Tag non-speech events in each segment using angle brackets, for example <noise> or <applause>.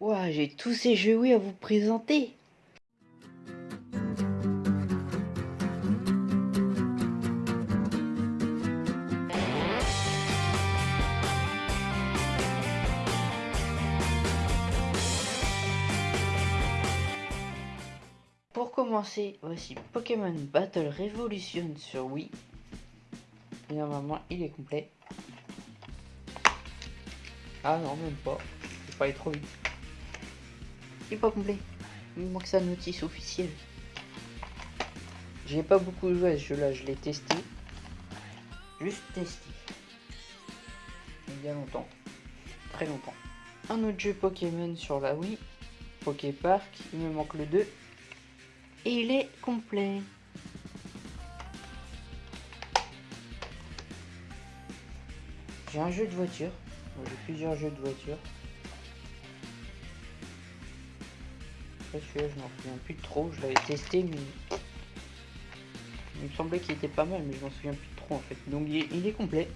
Ouah, j'ai tous ces jeux Wii à vous présenter. Pour commencer, voici Pokémon Battle Revolution sur Wii. Normalement, il est complet. Ah non, même pas. Je pas aller trop vite. Il est pas complet. Il manque sa notice officielle. J'ai pas beaucoup joué à ce jeu-là, je l'ai testé. Juste testé. Il y a longtemps. Très longtemps. Un autre jeu Pokémon sur la Wii. Poké Park, il me manque le 2. Et il est complet. J'ai un jeu de voiture. J'ai plusieurs jeux de voiture. Celui-là, je m'en souviens plus trop. Je l'avais testé, mais il me semblait qu'il était pas mal, mais je m'en souviens plus trop en fait. Donc il est, complet.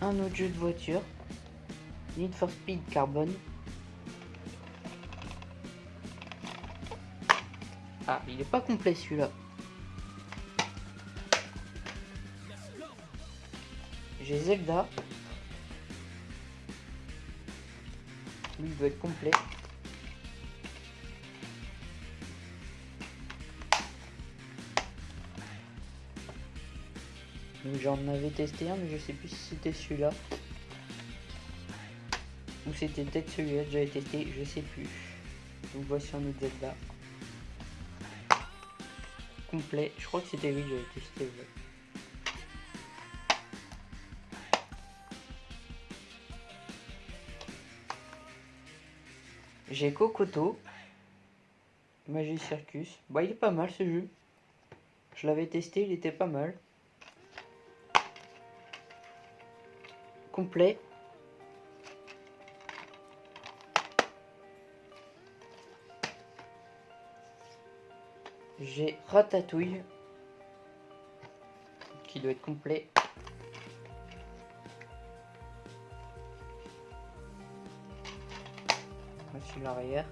Un autre jeu de voiture. Need for Speed Carbon. Ah, il est pas complet celui-là. J'ai Zelda. Lui, il doit être complet. j'en avais testé un, mais je sais plus si c'était celui-là. Ou c'était peut-être celui-là que j'avais testé, je sais plus. Donc voici un autre Zelda. Complet, je crois que c'était lui que j'avais testé. J'ai Kokoto. Magie Circus. Bah il est pas mal ce jeu. Je l'avais testé, il était pas mal. Complet. J'ai Ratatouille. Qui doit être complet. Voici l'arrière.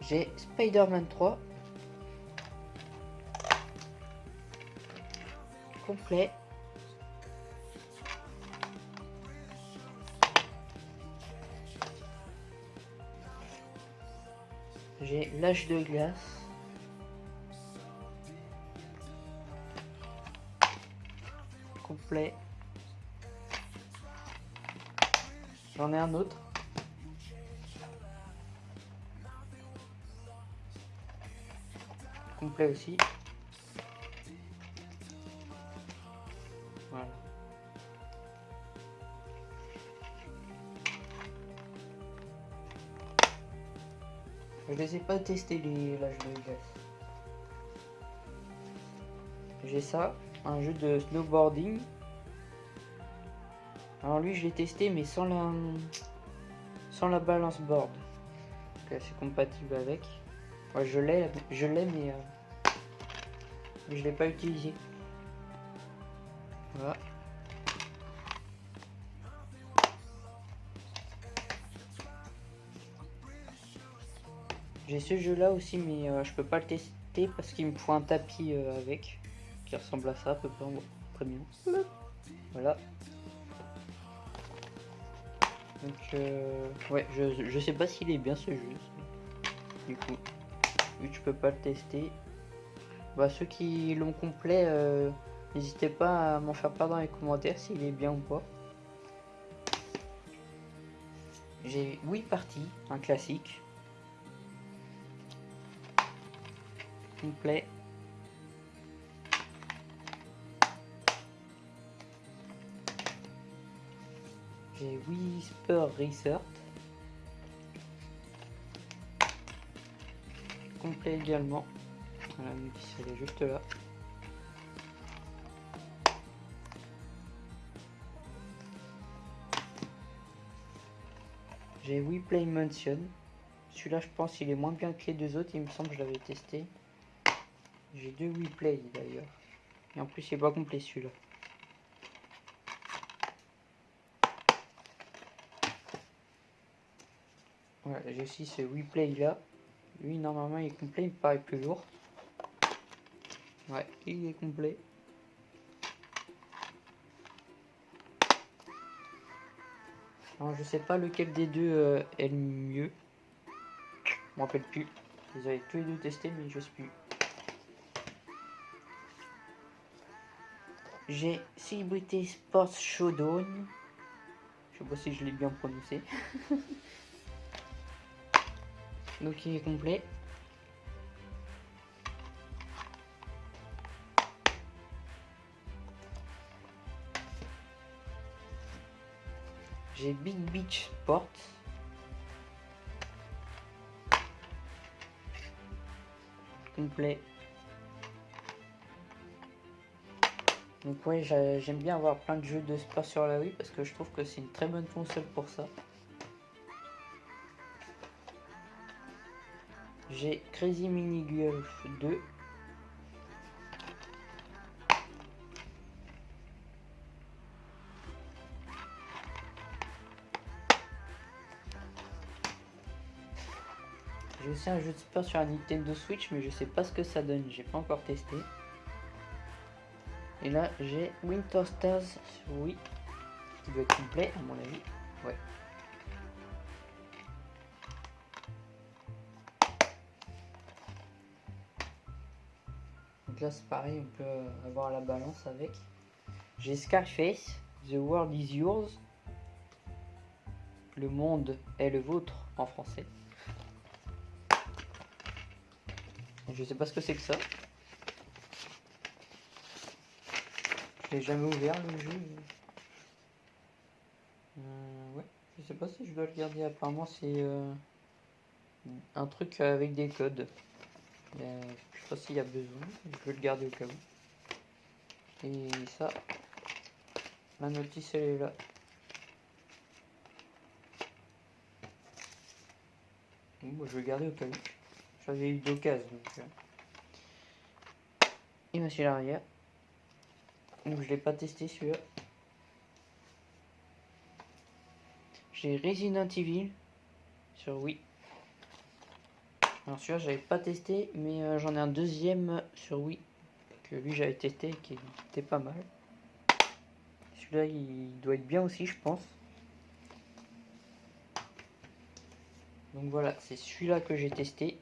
J'ai Spider-Man 3. Complet. J'ai l'âge de glace. Complet. J'en ai un autre. Complet aussi. Voilà. Je les ai pas testés les l'âge de glace. J'ai ça, un jeu de snowboarding alors lui je l'ai testé mais sans la sans la balance board. c'est compatible avec. je l'ai je l'ai mais, euh, je l'ai pas utilisé. Voilà. J'ai ce jeu là aussi mais euh, je peux pas le tester parce qu'il me faut un tapis euh, avec qui ressemble à ça à peu près. Très bien. Voilà. Donc, euh, ouais, je, je sais pas s'il est bien ce jeu. Du coup, vu que je peux pas le tester, bah, ceux qui l'ont complet, euh, n'hésitez pas à m'en faire part dans les commentaires s'il est bien ou pas. J'ai 8 parties, un classique. Complet. J'ai Whisper Research. Complet également. Elle est juste là. J'ai We Play Mansion. Celui-là, je pense, il est moins bien que les deux autres. Il me semble que je l'avais testé. J'ai deux Wii Play d'ailleurs. Et en plus, il est pas complet celui-là. J'ai aussi ce Wii Play là. Lui, normalement, il est complet, il me paraît plus lourd. Ouais, il est complet. Alors, je sais pas lequel des deux euh, est le mieux. Je m'en rappelle plus. Ils avaient tous les deux testé, mais je sais plus. J'ai Celebrity Sports Showdown. Je sais pas si je l'ai bien prononcé. <laughs> Donc il est complet. J'ai Big Beach Sport. Complet. Donc ouais, j'aime bien avoir plein de jeux de sport sur la Wii parce que je trouve que c'est une très bonne console pour ça. J'ai Crazy Mini Golf 2. J'ai aussi un jeu de sport sur la Nintendo Switch, mais je sais pas ce que ça donne, j'ai pas encore testé. Et là, j'ai Winter Stars oui, qui doit être complet à mon avis. Ouais. Là, c'est pareil, on peut avoir la balance avec. J'ai Scarface, The World is Yours. Le monde est le vôtre en français. Je sais pas ce que c'est que ça. Je l'ai jamais ouvert le jeu. Euh, ouais, je sais pas si je dois le garder. Apparemment, c'est euh, un truc avec des codes. Euh, s'il y a besoin. Je vais le garder au cas où. Et ça, la notice elle est là. Bon, je vais le garder au cas où. J'avais eu d'occasion. Donc, Et machine arrière. Donc je l'ai pas testé celui-là. J'ai Resident Evil sur Wii. Alors celui-là j'avais pas testé mais euh, j'en ai un deuxième sur Wii que lui j'avais testé qui était pas mal. Celui-là il doit être bien aussi je pense. Donc voilà, c'est celui-là que j'ai testé.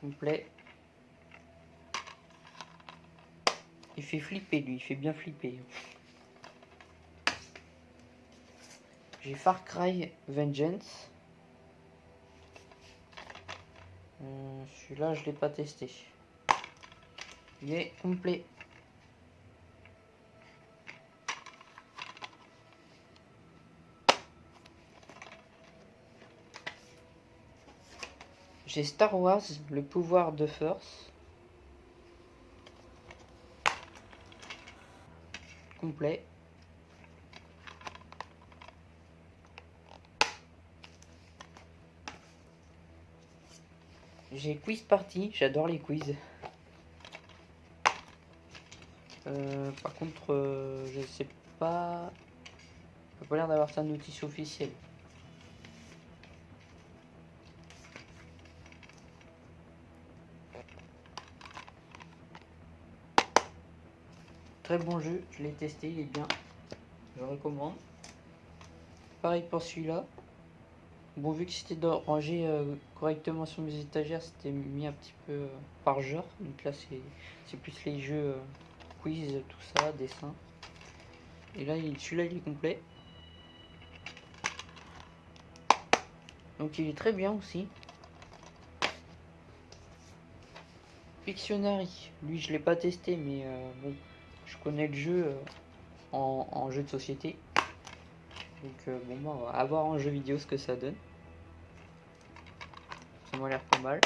Complet. Il fait flipper lui, il fait bien flipper. J'ai Far Cry Vengeance. Euh, celui-là, je l'ai pas testé. Il est complet. J'ai Star Wars, le pouvoir de force. complet. J'ai quiz party, j'adore les quiz. Euh, par contre, euh, je sais pas. Ça pas l'air d'avoir ça notice officiel. Très bon jeu, je l'ai testé, il est bien. Je recommande. Pareil pour celui-là. Bon, vu que c'était rangé euh, correctement sur mes étagères, c'était mis un petit peu euh, par genre. Donc là, c'est plus les jeux euh, quiz, tout ça, dessin. Et là, celui-là, il est complet. Donc il est très bien aussi. Pictionary, lui je l'ai pas testé mais bon je connais le jeu en, jeu de société. Donc euh, bon bah, on va avoir en jeu vidéo ce que ça donne. Ça m'a l'air pas mal.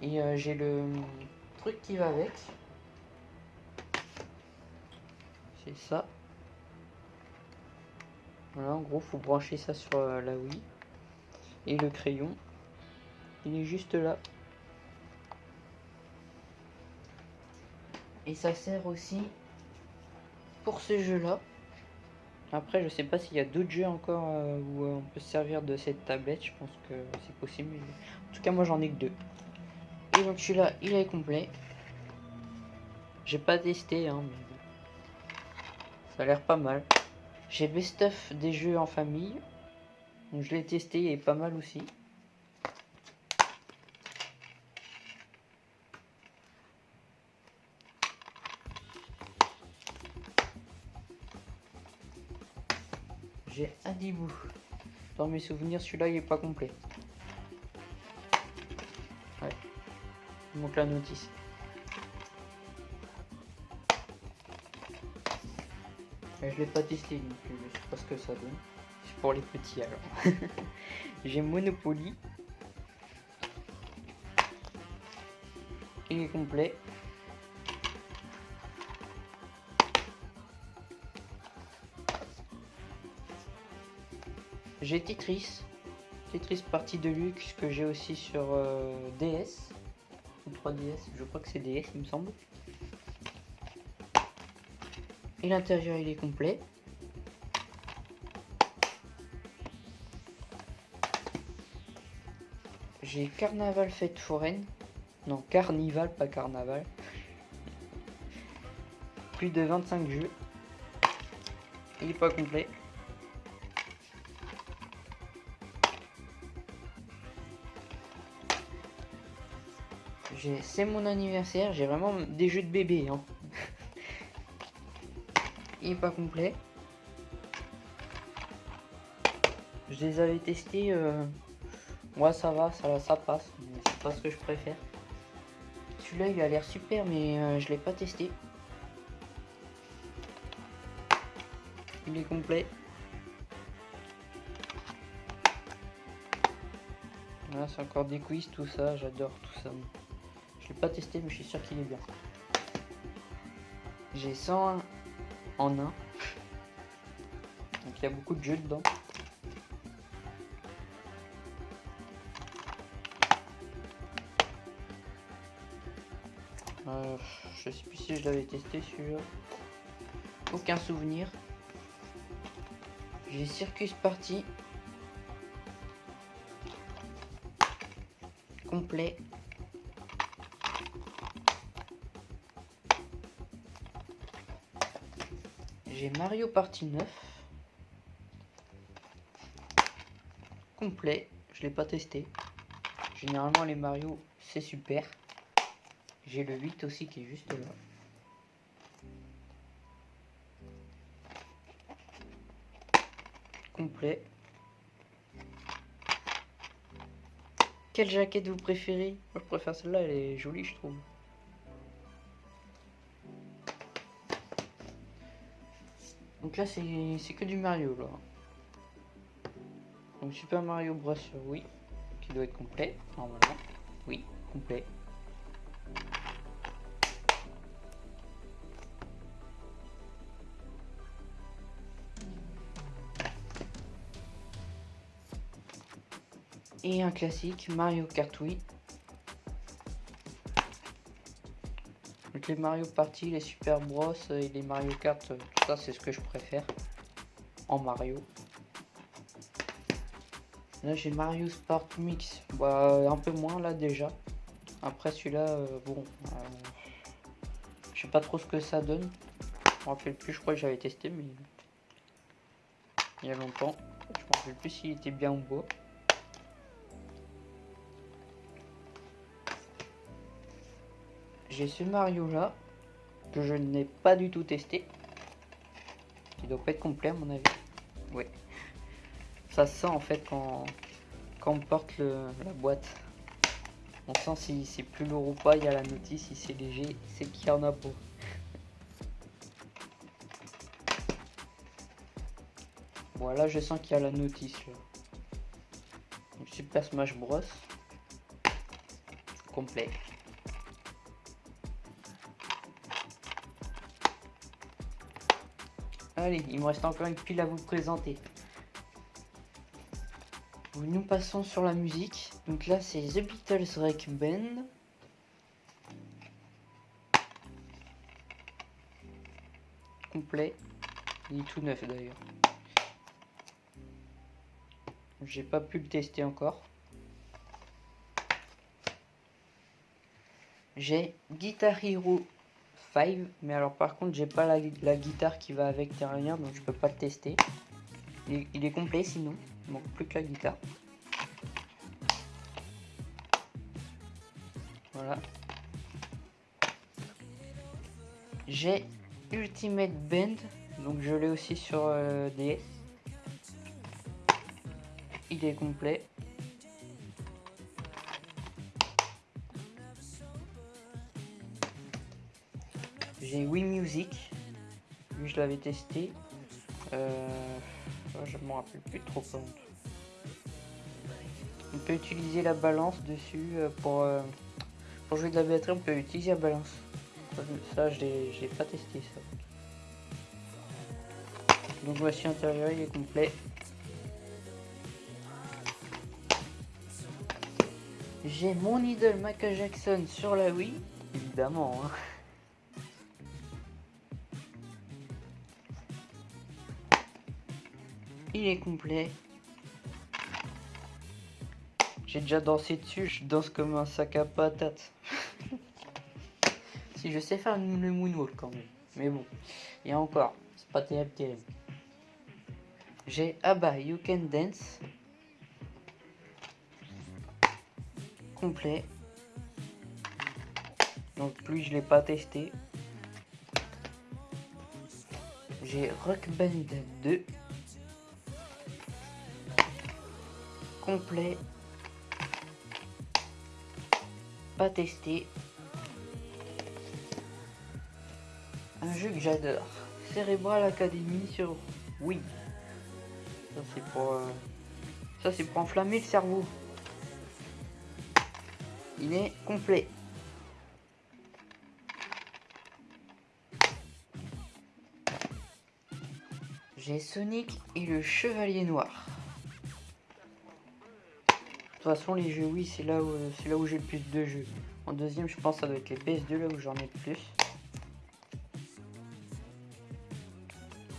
Et euh, j'ai le truc qui va avec. C'est ça. Voilà, en gros, faut brancher ça sur la Wii. Et le crayon. Il est juste là. Et ça sert aussi pour ce jeu-là. Après, je sais pas s'il y a d'autres jeux encore euh, où euh, on peut se servir de cette tablette. Je pense que c'est possible. En tout cas, moi, j'en ai que deux. Et donc, celui-là, il est complet. J'ai pas testé, hein, mais ça a l'air pas mal. J'ai best of des jeux en famille. Donc, je l'ai testé et pas mal aussi. Dans mes souvenirs, celui-là, il est pas complet. Ouais. Il manque la notice. Mais je l'ai pas testé non plus, je sais pas ce que ça donne. C'est pour les petits alors. <laughs> J'ai Monopoly. Il est complet. J'ai Tetris. Tetris partie de luxe que j'ai aussi sur euh, DS. Ou 3DS, je crois que c'est DS il me semble. Et l'intérieur il est complet. J'ai Carnaval Fête Foraine. Non, Carnival, pas Carnaval. Plus de 25 jeux. Il est pas complet. C'est mon anniversaire, j'ai vraiment des jeux de bébé. Hein. Il est pas complet. Je les avais testés. Euh... Ouais, ça va, ça, ça passe. C'est pas ce que je préfère. Celui-là, il a l'air super, mais euh, je l'ai pas testé. Il est complet. Voilà, c'est encore des quiz, tout ça. J'adore tout ça. Je l'ai pas testé, mais je suis sûr qu'il est bien. J'ai 101 en 1. Donc il y a beaucoup de jeux dedans. Euh, je sais plus si je l'avais testé celui-là. Aucun souvenir. J'ai Circus Party. Complet. J'ai Mario Party 9. Complet. Je l'ai pas testé. Généralement les Mario c'est super. J'ai le 8 aussi qui est juste là. Complet. Quelle jaquette vous préférez? Moi je préfère celle-là, elle est jolie je trouve. Donc là, c'est que du Mario, là. Donc Super Mario Bros, oui. Qui doit être complet, normalement. Oui, complet. Et un classique, Mario Kart Wii. Les Mario Party, les Super Bros et les Mario Kart, tout ça c'est ce que je préfère en Mario. Là j'ai Mario Sport Mix, bah, un peu moins là déjà. Après celui-là, euh, bon, euh, je sais pas trop ce que ça donne. Je me rappelle plus, je crois que j'avais testé, mais il y a longtemps. Je me rappelle plus s'il était bien ou beau. J'ai ce Mario là, que je n'ai pas du tout testé. Il doit pas être complet à mon avis. Ouais. Ça sent en fait quand, quand on porte la boîte. On sent si c'est plus lourd ou pas, il y a la notice, si c'est léger, c'est qu'il y en a pas. Voilà, je sens qu'il y a la notice Super Smash Bros. Complet. Allez, il me reste encore une pile à vous présenter. Nous passons sur la musique. Donc là, c'est The Beatles Rec Band. Complet. Il est tout neuf d'ailleurs. J'ai pas pu le tester encore. J'ai Guitar Hero 5, mais alors par contre j'ai pas la, guitare qui va avec derrière, donc je peux pas le tester. Il est, complet sinon, il manque plus que la guitare. Voilà. J'ai Ultimate Band, donc je l'ai aussi sur euh, DS. Il est complet. Wii Music. Lui, je l'avais testé. Euh, je me rappelle plus trop. On peut utiliser la balance dessus euh, pour, euh, pour jouer de la batterie. On peut utiliser la balance. Ça, je l'ai pas testé ça. Donc voici l'intérieur, il est complet. J'ai mon idole Michael Jackson sur la Wii, évidemment. Hein. Il est complet. J'ai déjà dansé dessus, je danse comme un sac à patates. <laughs> si je sais faire le moonwalk quand même. Mais bon, a encore, c'est pas terrible terrible. J'ai Abba You Can Dance. Complet. Donc lui je l'ai pas testé. J'ai Rock Band 2. Complet. Pas testé. Un jeu que j'adore. Cerebral Academy sur oui. Ça c'est pour euh, ça c'est pour enflammer le cerveau. Il est complet. J'ai Sonic et le Chevalier Noir. De toute façon, les jeux, oui, c'est là où, c'est là où j'ai le plus de jeux. En deuxième, je pense que ça doit être les PS2, là où j'en ai le plus.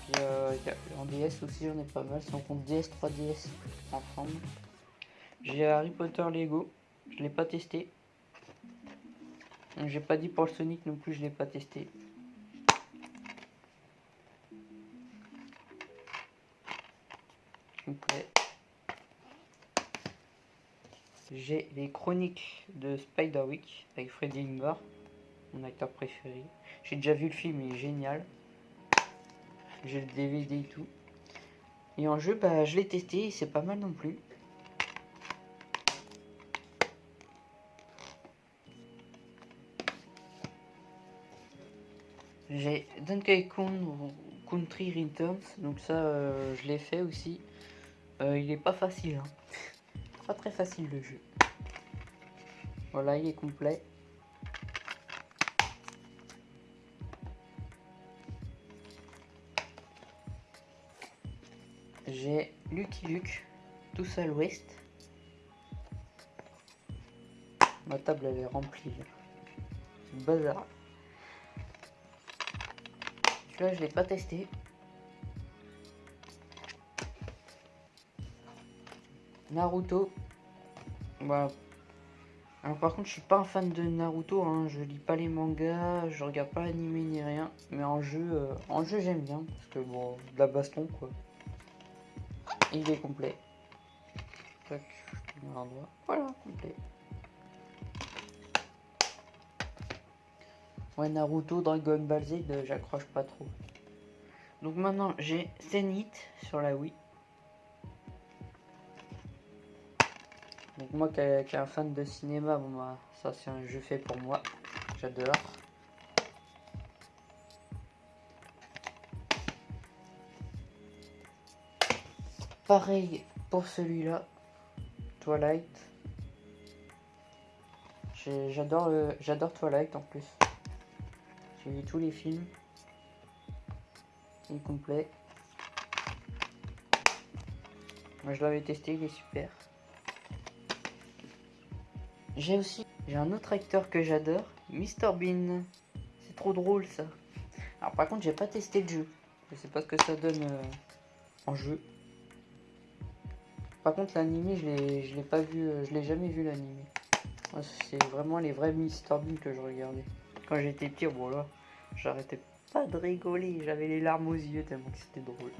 Puis, euh, en DS aussi, j'en ai pas mal. Si on compte DS, 3DS ensemble. J'ai Harry Potter Lego. Je l'ai pas testé. J'ai pas dit pour le Sonic non plus, je l'ai pas testé. J'ai les chroniques de Spiderwick avec Freddy Ingvar, mon acteur préféré. J'ai déjà vu le film, il est génial. J'ai le DVD et tout. Et en jeu, bah, je l'ai testé, c'est pas mal non plus. J'ai Donkey Kong Country Returns, donc ça euh, je l'ai fait aussi. Euh, il est pas facile. Hein. Pas très facile le jeu. Voilà, il est complet. J'ai Lucky Luke, tout seul ouest. Ma table elle est remplie. Bazar. Celui-là je l'ai pas testé. Naruto. Bah. Alors par contre je suis pas un fan de Naruto, hein. je lis pas les mangas, je regarde pas l'anime ni rien, mais en jeu, euh, en jeu j'aime bien, parce que bon, de la baston quoi. il est complet. Voilà, complet. Ouais, Naruto, Dragon Ball Z, euh, j'accroche pas trop. Donc maintenant, j'ai Zenith sur la Wii. Donc moi qui est un fan de cinéma, bon bah, ça c'est un jeu fait pour moi. J'adore. Pareil pour celui-là. Twilight. J'adore Twilight en plus. J'ai vu tous les films. Il complet. Moi je l'avais testé, il est super. J'ai aussi j'ai un autre acteur que j'adore, Mr Bean. C'est trop drôle ça. Alors par contre j'ai pas testé le jeu. Je sais pas ce que ça donne euh, en jeu. Par contre l'anime je l'ai pas vu, euh, je l'ai jamais vu l'anime. C'est vraiment les vrais Mr Bean que je regardais. Quand j'étais petit, voilà, j'arrêtais pas de rigoler, j'avais les larmes aux yeux tellement que c'était drôle.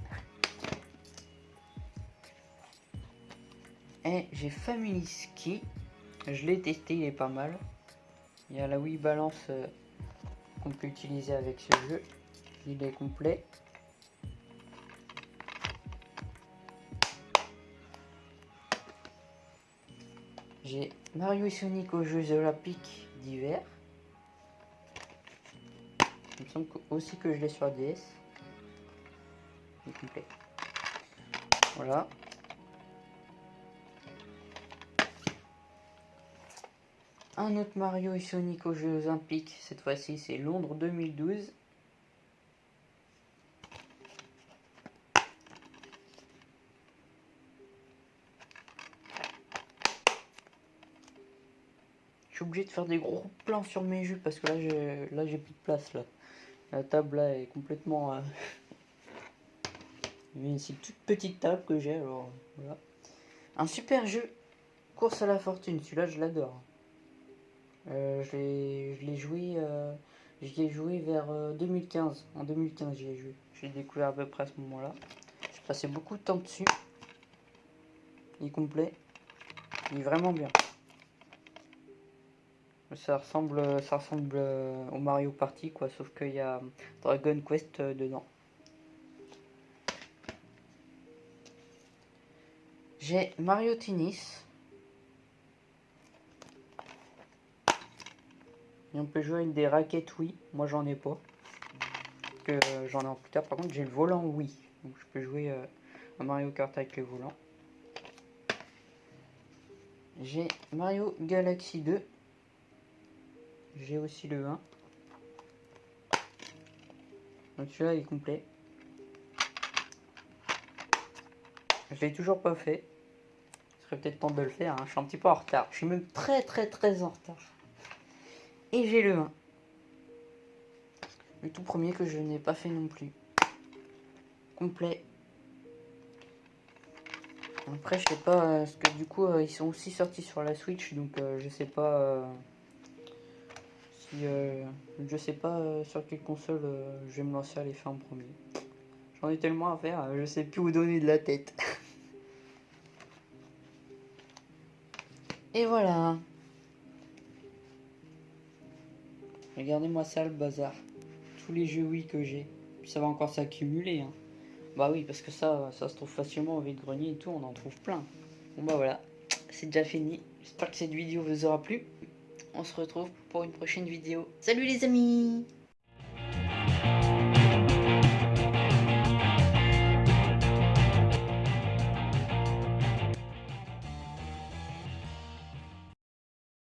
Et j'ai Family Ski. Je l'ai testé, il est pas mal. Il y a la Wii Balance euh, qu'on peut utiliser avec ce jeu. Il est complet. J'ai Mario et Sonic aux Jeux Olympiques d'hiver. Il me semble aussi que je l'ai sur DS. Il est complet. Voilà. Un autre Mario et Sonic aux Jeux Olympiques, cette fois-ci c'est Londres 2012. Je suis obligé de faire des gros plans sur mes jeux parce que là j'ai là j'ai plus de place là. La table là est complètement... Euh... C'est <laughs> une toute petite table que j'ai alors voilà. Un super jeu, course à la fortune, celui-là je l'adore. Euh, je l'ai joué, euh, joué vers 2015. Euh, en 2015, j'y ai joué. J'ai découvert à peu près à ce moment-là. J'ai passé beaucoup de temps dessus. Il est complet. Il est vraiment bien. Ça ressemble, ça ressemble au Mario Party, quoi, sauf qu'il y a Dragon Quest dedans. J'ai Mario Tennis. Et on peut jouer avec des raquettes oui. Moi j'en ai pas. Que j'en ai en plus tard. Par contre j'ai le volant oui. Donc je peux jouer euh, à Mario Kart avec le volant. J'ai Mario Galaxy 2. J'ai aussi le 1. Donc celui-là est complet. Je l'ai toujours pas fait. Il serait peut-être temps de le faire. Hein. Je suis un petit peu en retard. Je suis même très très très en retard. Et j'ai le 1. Le tout premier que je n'ai pas fait non plus. Complet. Après, je sais pas, euh, parce que du coup, euh, ils sont aussi sortis sur la Switch, donc euh, je sais pas si. je sais pas sur quelle console je vais me lancer à les faire en premier. J'en ai tellement à faire, je sais plus où donner de la tête. Et voilà. Regardez-moi ça le bazar. Tous les jeux oui que j'ai. Ça va encore s'accumuler. Hein. Bah oui, parce que ça, ça se trouve facilement au vide-grenier et tout, on en trouve plein. Bon bah voilà, c'est déjà fini. J'espère que cette vidéo vous aura plu. On se retrouve pour une prochaine vidéo. Salut les amis